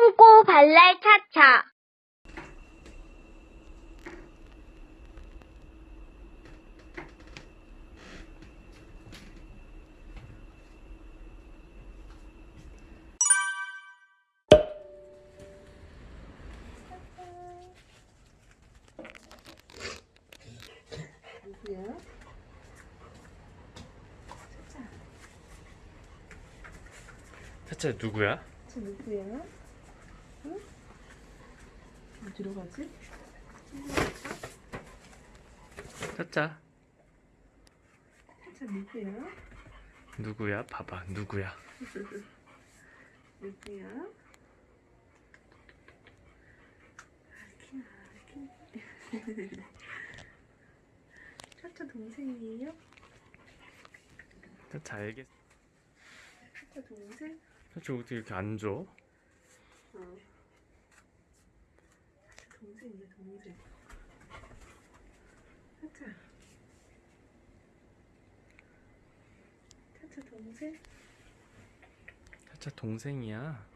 똥꼬 발랄 차차. 차차 누구야? 저 누구야? 응? 어디로 가지? 차차 저 누구야? 누구야? 봐봐 누구야? 누구야? 아키나 아키 차차 동생이에요? 차차 알겠. 차차 동생? 차차 어떻게 이렇게 안 줘? 어. 동생이야 동생 차차 차차 동생? 차차 동생이야.